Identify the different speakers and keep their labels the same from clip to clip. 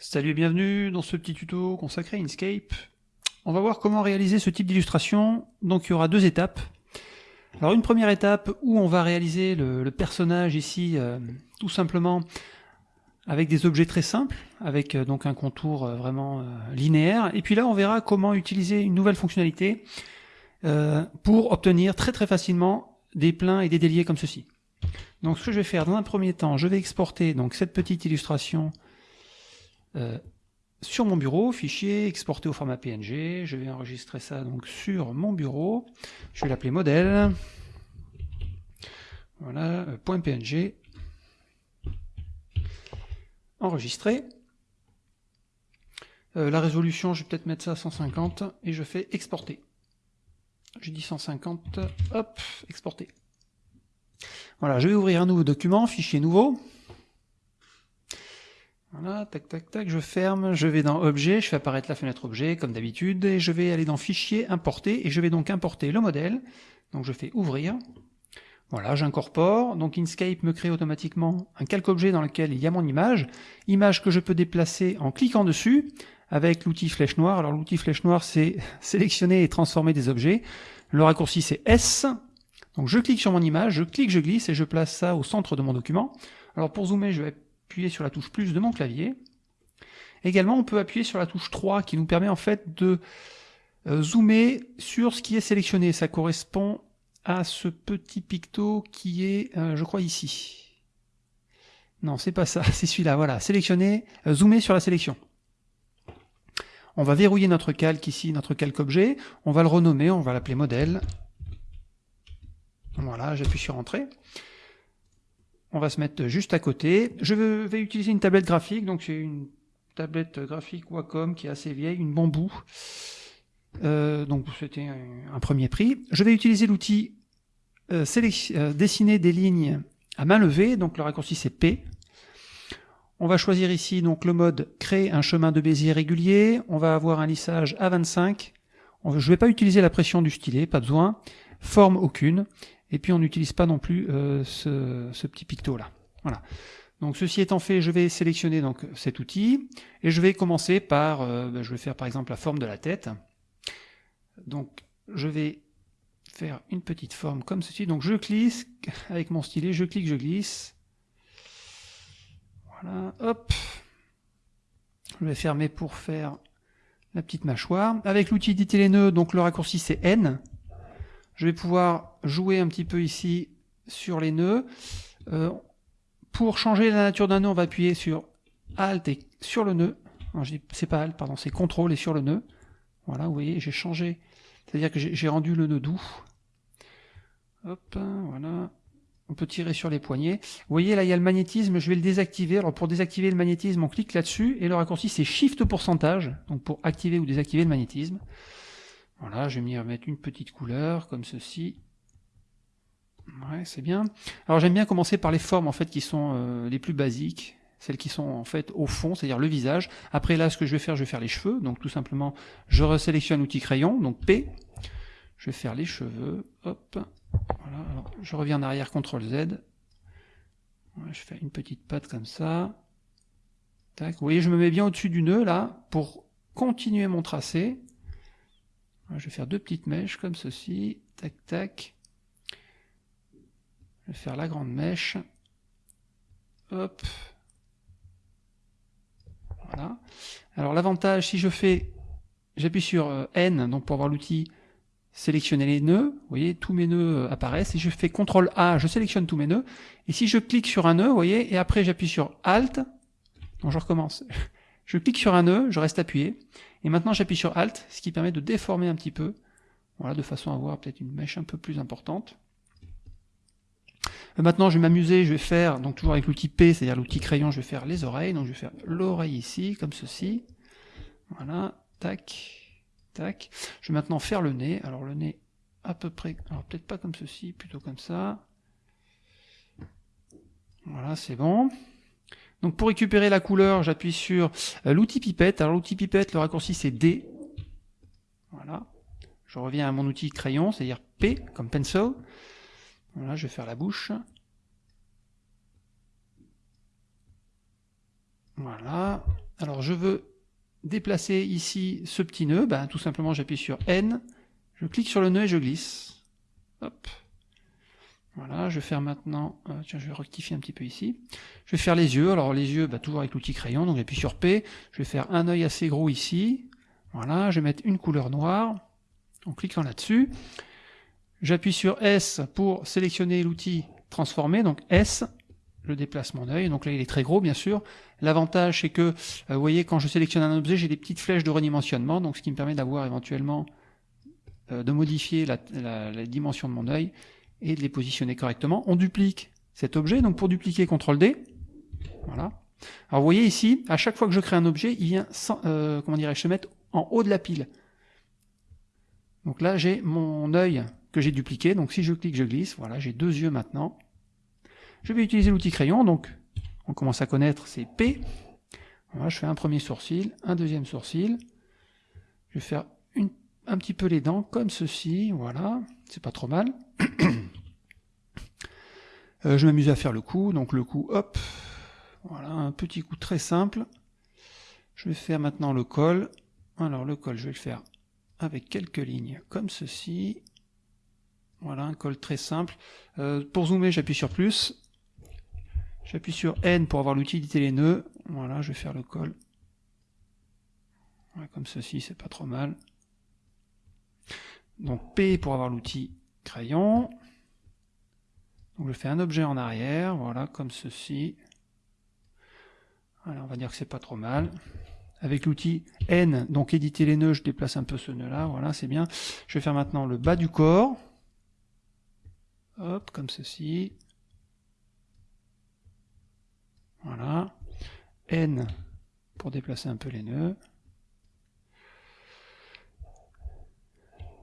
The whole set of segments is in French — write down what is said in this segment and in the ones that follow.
Speaker 1: Salut et bienvenue dans ce petit tuto consacré à Inkscape. On va voir comment réaliser ce type d'illustration. Donc il y aura deux étapes. Alors une première étape où on va réaliser le, personnage ici euh, tout simplement avec des objets très simples, avec euh, donc un contour euh, vraiment linéaire. Et puis là on verra comment utiliser une nouvelle fonctionnalité pour obtenir très très facilement des pleins et des déliés comme ceci. Donc ce que je vais faire dans un premier temps, je vais exporter donc cette petite illustration euh, sur mon bureau, fichier, exporté au format PNG, je vais enregistrer ça donc sur mon bureau, je vais l'appeler modèle, voilà, euh, .png, enregistré, euh, la résolution, je vais peut-être mettre ça à 150, et je fais exporter. J'ai dit 150, hop, exporter. Voilà, je vais ouvrir un nouveau document, fichier nouveau. Voilà, tac, tac, tac, je ferme, je vais dans Objet, je fais apparaître la fenêtre Objet, comme d'habitude, et je vais aller dans Fichier, Importer, et je vais donc importer le modèle. Donc je fais Ouvrir. Voilà, j'incorpore. Donc Inkscape me crée automatiquement un calque objet dans lequel il y a mon image. Image que je peux déplacer en cliquant dessus avec l'outil flèche noire. Alors l'outil flèche noire, c'est sélectionner et transformer des objets. Le raccourci, c'est S. Donc je clique sur mon image, je clique, je glisse et je place ça au centre de mon document. Alors pour zoomer, je vais appuyer sur la touche plus de mon clavier. Également, on peut appuyer sur la touche 3 qui nous permet en fait de euh, zoomer sur ce qui est sélectionné. Ça correspond à ce petit picto qui est, euh, je crois, ici. Non, c'est pas ça, c'est celui-là, voilà. Sélectionner, euh, zoomer sur la sélection. On va verrouiller notre calque ici, notre calque objet. On va le renommer, on va l'appeler modèle. Voilà, j'appuie sur Entrée. On va se mettre juste à côté. Je vais utiliser une tablette graphique, donc c'est une tablette graphique Wacom qui est assez vieille, une bambou. Euh, donc c'était un, premier prix. Je vais utiliser l'outil euh, euh, dessiner des lignes à main levée, donc le raccourci c'est P. On va choisir ici donc le mode créer un chemin de Bézier régulier. On va avoir un lissage à 25. je ne vais pas utiliser la pression du stylet, pas besoin. Forme aucune. Et puis on n'utilise pas non plus euh, ce, petit picto là. Voilà. Donc ceci étant fait, je vais sélectionner donc cet outil et je vais commencer par, euh, ben, je vais faire par exemple la forme de la tête. Donc je vais faire une petite forme comme ceci. Donc je glisse avec mon stylet, je clique, je glisse. Voilà, hop. Je vais fermer pour faire la petite mâchoire. Avec l'outil d'éditer les nœuds, donc le raccourci c'est N. Je vais pouvoir jouer un petit peu ici sur les nœuds. Euh, pour changer la nature d'un nœud, on va appuyer sur Alt et sur le nœud. C'est pas Alt, pardon, c'est CTRL et sur le nœud. Voilà, vous voyez, j'ai changé. C'est-à-dire que j'ai rendu le nœud doux. Hop, voilà. On peut tirer sur les poignets. Vous voyez, là, il y a le magnétisme, je vais le désactiver. Alors, pour désactiver le magnétisme, on clique là-dessus, et le raccourci, c'est Shift pourcentage, donc pour activer ou désactiver le magnétisme. Voilà, je vais m'y remettre une petite couleur, comme ceci. Ouais, c'est bien. Alors j'aime bien commencer par les formes en fait qui sont euh, les plus basiques, celles qui sont en fait au fond, c'est-à-dire le visage. Après là, ce que je vais faire, je vais faire les cheveux. Donc tout simplement, je resélectionne l'outil crayon, donc P. Je vais faire les cheveux. Hop. Voilà. Alors, je reviens en arrière, CTRL Z. je fais une petite patte comme ça. Tac. Vous voyez, je me mets bien au-dessus du nœud là pour continuer mon tracé. Je vais faire deux petites mèches comme ceci. Tac, tac. Je vais faire la grande mèche. Hop. Voilà. Alors l'avantage, si je fais, j'appuie sur euh, N, donc pour avoir l'outil sélectionner les nœuds, vous voyez, tous mes nœuds euh, apparaissent, et je fais CTRL A, je sélectionne tous mes nœuds, et si je clique sur un nœud, vous voyez, et après j'appuie sur Alt, donc je recommence, je clique sur un nœud, je reste appuyé, et maintenant j'appuie sur Alt, ce qui permet de déformer un petit peu, voilà, de façon à avoir peut-être une mèche un peu plus importante. Euh, maintenant je vais m'amuser, je vais faire, donc toujours avec l'outil P, c'est-à-dire l'outil crayon, je vais faire les oreilles, donc je vais faire l'oreille ici, comme ceci, voilà, tac, tac. Je vais maintenant faire le nez, alors le nez à peu près, alors peut-être pas comme ceci, plutôt comme ça. Voilà, c'est bon. Donc pour récupérer la couleur, j'appuie sur euh, l'outil pipette. Alors l'outil pipette, le raccourci c'est D. Voilà. Je reviens à mon outil crayon, c'est-à-dire P, comme pencil. Voilà, je vais faire la bouche. Voilà. Alors je veux déplacer ici ce petit nœud, ben, tout simplement j'appuie sur N, je clique sur le nœud et je glisse. Hop. Voilà, je vais faire maintenant, euh, tiens, je vais rectifier un petit peu ici. Je vais faire les yeux, alors les yeux, bah, toujours avec l'outil crayon, donc j'appuie sur P, je vais faire un œil assez gros ici, voilà, je vais mettre une couleur noire, en cliquant là-dessus. J'appuie sur S pour sélectionner l'outil transformer, donc S, je déplace mon œil, donc là il est très gros bien sûr. L'avantage c'est que, euh, vous voyez, quand je sélectionne un objet, j'ai des petites flèches de redimensionnement, donc ce qui me permet d'avoir éventuellement, euh, de modifier la, la dimension de mon œil, et de les positionner correctement. On duplique cet objet, donc pour dupliquer, CTRL D. Voilà. Alors vous voyez ici, à chaque fois que je crée un objet, il vient sans, euh, comment dirais-je, se mettre en haut de la pile. Donc là, j'ai mon œil que j'ai dupliqué. Donc si je clique, je glisse. Voilà, j'ai deux yeux maintenant. Je vais utiliser l'outil crayon. Donc on commence à connaître, c'est P. Voilà, je fais un premier sourcil, un deuxième sourcil. Je vais faire un petit peu les dents comme ceci. Voilà, c'est pas trop mal. Euh, je m'amuse à faire le coup, donc le coup, hop, voilà, un petit coup très simple. Je vais faire maintenant le col. Alors le col, je vais le faire avec quelques lignes comme ceci. Voilà, un col très simple. Euh, pour zoomer, j'appuie sur plus. J'appuie sur N pour avoir l'utilité les nœuds. Voilà, je vais faire le col. comme ceci, c'est pas trop mal. Donc P pour avoir l'outil crayon. Je fais un objet en arrière, voilà, comme ceci. Alors on va dire que c'est pas trop mal. Avec l'outil N, donc éditer les nœuds, je déplace un peu ce nœud-là, voilà, c'est bien. Je vais faire maintenant le bas du corps. Hop, comme ceci. Voilà. N pour déplacer un peu les nœuds.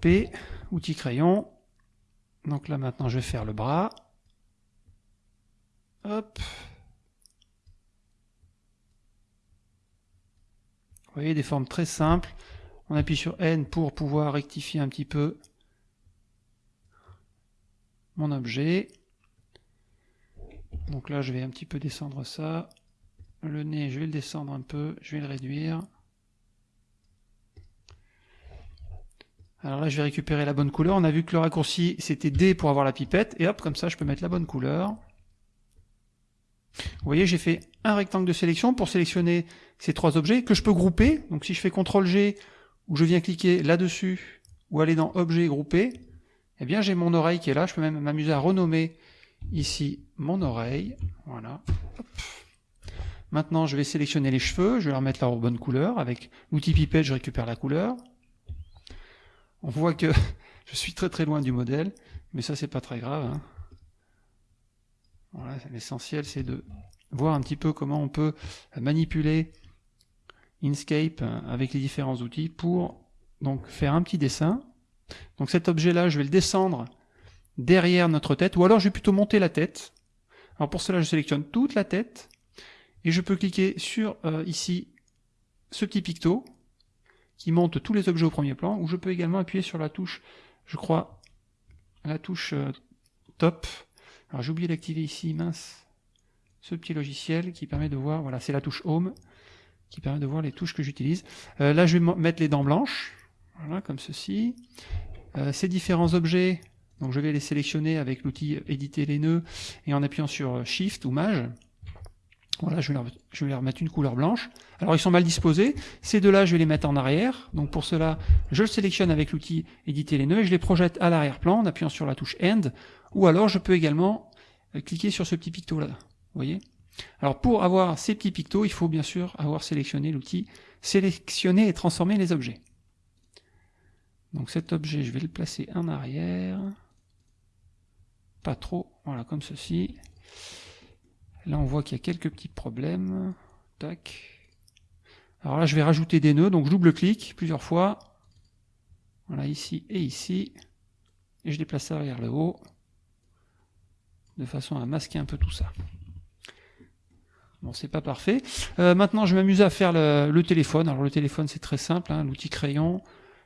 Speaker 1: P, outil crayon. Donc là maintenant je vais faire le bras. Hop. Vous voyez des formes très simples. On appuie sur N pour pouvoir rectifier un petit peu mon objet. Donc là je vais un petit peu descendre ça. Le nez je vais le descendre un peu, je vais le réduire. Alors là, je vais récupérer la bonne couleur. On a vu que le raccourci, c'était D pour avoir la pipette. Et hop, comme ça, je peux mettre la bonne couleur. Vous voyez, j'ai fait un rectangle de sélection pour sélectionner ces trois objets que je peux grouper. Donc si je fais CTRL G, ou je viens cliquer là-dessus, ou aller dans Objet, Grouper, eh bien j'ai mon oreille qui est là. Je peux même m'amuser à renommer ici mon oreille. Voilà. Maintenant, je vais sélectionner les cheveux. Je vais leur mettre la bonne couleur. Avec l'outil pipette, je récupère la couleur. On voit que je suis très très loin du modèle, mais ça c'est pas très grave. Hein. L'essentiel c'est de voir un petit peu comment on peut manipuler Inkscape avec les différents outils pour donc faire un petit dessin. Donc cet objet-là, je vais le descendre derrière notre tête, ou alors je vais plutôt monter la tête. Alors pour cela, je sélectionne toute la tête, et je peux cliquer sur euh, ici ce petit picto, qui monte tous les objets au premier plan, ou je peux également appuyer sur la touche, je crois, la touche euh, top. Alors j'ai oublié d'activer ici, mince, ce petit logiciel qui permet de voir, voilà, c'est la touche Home, qui permet de voir les touches que j'utilise. Euh, là, je vais mettre les dents blanches, voilà, comme ceci. Euh, ces différents objets, donc je vais les sélectionner avec l'outil éditer les nœuds et en appuyant sur Shift ou Maj. Voilà, je vais, leur, je vais leur mettre une couleur blanche. Alors ils sont mal disposés. Ces deux-là, je vais les mettre en arrière. Donc pour cela, je le sélectionne avec l'outil éditer les nœuds et je les projette à l'arrière-plan en appuyant sur la touche End. Ou alors je peux également euh, cliquer sur ce petit picto là. Vous voyez? Alors pour avoir ces petits pictos, il faut bien sûr avoir sélectionné l'outil sélectionner et transformer les objets. Donc cet objet, je vais le placer en arrière. Pas trop, voilà, comme ceci. Là, on voit qu'il y a quelques petits problèmes. Tac. Alors là, je vais rajouter des nœuds, donc je double-clique plusieurs fois. Voilà, ici et ici. Et je déplace ça vers le haut, de façon à masquer un peu tout ça. Bon, c'est pas parfait. Euh, maintenant, je vais m'amuser à faire le, téléphone. Alors le téléphone, c'est très simple, hein, l'outil crayon.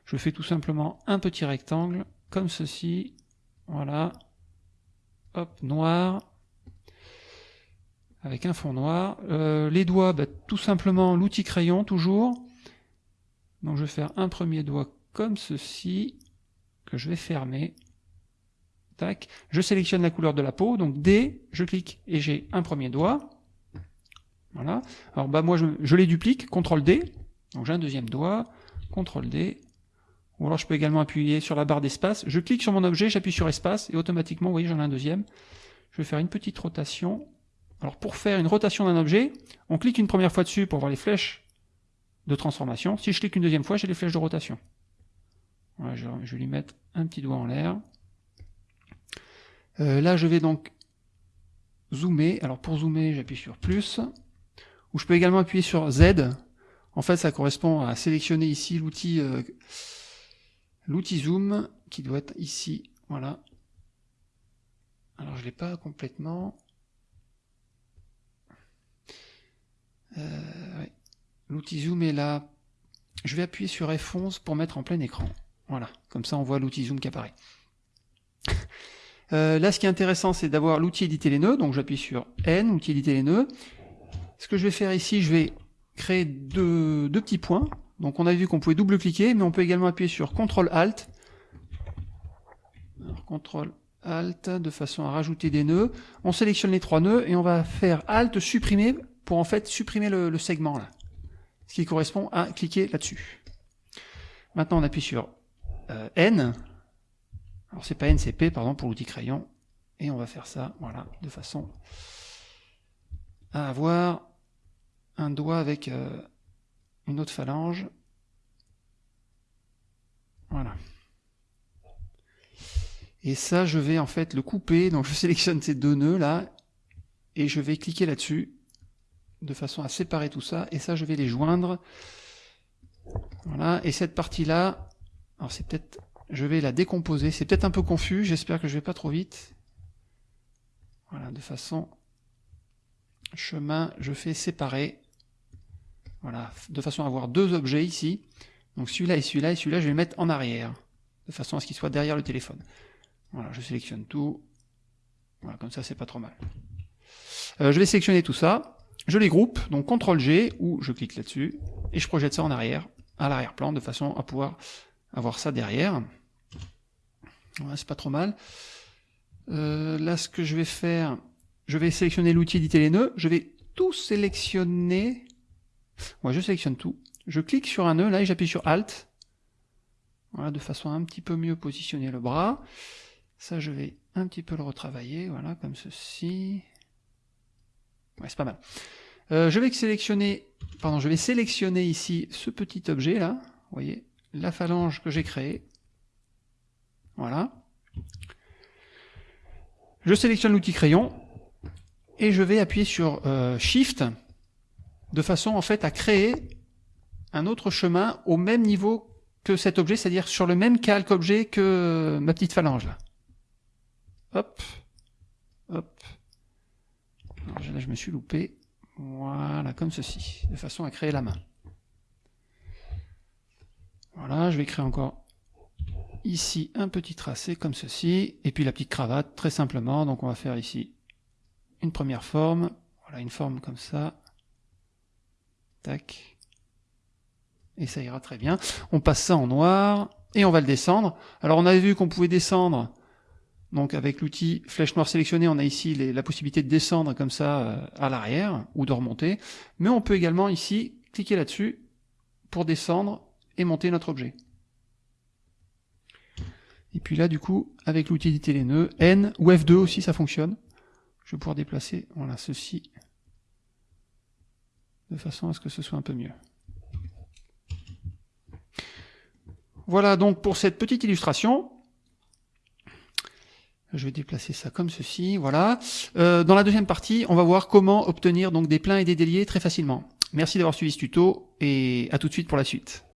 Speaker 1: Je fais tout simplement un petit rectangle, comme ceci. Voilà. Hop, noir. Avec un fond noir. Euh, les doigts, bah, tout simplement l'outil crayon, toujours. Donc je vais faire un premier doigt comme ceci, que je vais fermer. Tac. Je sélectionne la couleur de la peau, donc D, je clique et j'ai un premier doigt. Voilà. Alors bah moi je, je les duplique, CTRL D, donc j'ai un deuxième doigt, CTRL D, ou alors je peux également appuyer sur la barre d'espace, je clique sur mon objet, j'appuie sur espace, et automatiquement, vous voyez, j'en ai un deuxième. Je vais faire une petite rotation. Alors pour faire une rotation d'un objet, on clique une première fois dessus pour voir les flèches de transformation. Si je clique une deuxième fois, j'ai les flèches de rotation. Je, vais lui mettre un petit doigt en l'air. Euh, là, je vais donc zoomer. Alors pour zoomer, j'appuie sur plus. Ou je peux également appuyer sur Z. En fait, ça correspond à sélectionner ici l'outil euh, l'outil zoom qui doit être ici. Voilà. Alors je l'ai pas complètement. Euh, l'outil zoom est là. Je vais appuyer sur F11 pour mettre en plein écran. Voilà, comme ça on voit l'outil zoom qui apparaît. Euh, là, ce qui est intéressant, c'est d'avoir l'outil éditer les nœuds. Donc j'appuie sur N, outil éditer les nœuds. Ce que je vais faire ici, je vais créer deux, deux petits points. Donc on a vu qu'on pouvait double-cliquer, mais on peut également appuyer sur CTRL-ALT. CTRL-ALT de façon à rajouter des nœuds. On sélectionne les trois nœuds et on va faire ALT supprimer en fait supprimer le, segment là. Ce qui correspond à cliquer là-dessus. Maintenant on appuie sur euh, N. Alors c'est pas N, c'est P, pardon, pour l'outil crayon. Et on va faire ça, voilà, de façon à avoir un doigt avec euh, une autre phalange. Voilà. Et ça, je vais en fait le couper. Donc je sélectionne ces deux nœuds là et je vais cliquer là-dessus de façon à séparer tout ça. Et ça, je vais les joindre. Voilà. Et cette partie-là, alors c'est peut-être, je vais la décomposer. C'est peut-être un peu confus. J'espère que je vais pas trop vite. Voilà, de façon chemin, je fais séparer. Voilà, de façon à avoir deux objets ici. Donc celui-là et celui-là, et celui-là, je vais les mettre en arrière, de façon à ce qu'ils soient derrière le téléphone. Voilà, je sélectionne tout. Voilà, comme ça, c'est pas trop mal. Euh, je vais sélectionner tout ça. Je les groupe, donc CTRL-G, ou je clique là-dessus, et je projette ça en arrière, à l'arrière-plan, de façon à pouvoir avoir ça derrière. Voilà, c'est pas trop mal. Euh, là, ce que je vais faire, je vais sélectionner l'outil éditer les nœuds. Je vais tout sélectionner moi, je sélectionne tout. Je clique sur un nœud, là, et j'appuie sur Alt. Voilà, de façon à un petit peu mieux positionner le bras. Ça, je vais un petit peu le retravailler, voilà, comme ceci. Ouais, c'est pas mal. Euh, je vais sélectionner, pardon, je vais sélectionner ici ce petit objet là, vous voyez, la phalange que j'ai créée. Voilà. Je sélectionne l'outil crayon et je vais appuyer sur euh, Shift de façon en fait à créer un autre chemin au même niveau que cet objet, c'est-à-dire sur le même calque objet que ma petite phalange là. Hop, hop. Je me suis loupé. Voilà, comme ceci, de façon à créer la main. Voilà, je vais créer encore ici un petit tracé comme ceci, et puis la petite cravate, très simplement. Donc on va faire ici une première forme, voilà, une forme comme ça, Tac. Et ça ira très bien. On passe ça en noir et on va le descendre. Alors on avait vu qu'on pouvait descendre. Donc avec l'outil flèche noire sélectionnée, on a ici la possibilité de descendre comme ça euh, à l'arrière ou de remonter. Mais on peut également ici cliquer là-dessus pour descendre et monter notre objet. Et puis là, du coup, avec l'outil éditer les nœuds, N ou F2 aussi, ça fonctionne. Je vais pouvoir déplacer, voilà, ceci de façon à ce que ce soit un peu mieux. Voilà donc pour cette petite illustration. Je vais déplacer ça comme ceci, voilà. Euh, dans la deuxième partie, on va voir comment obtenir donc des pleins et des déliés très facilement. Merci d'avoir suivi ce tuto et à tout de suite pour la suite.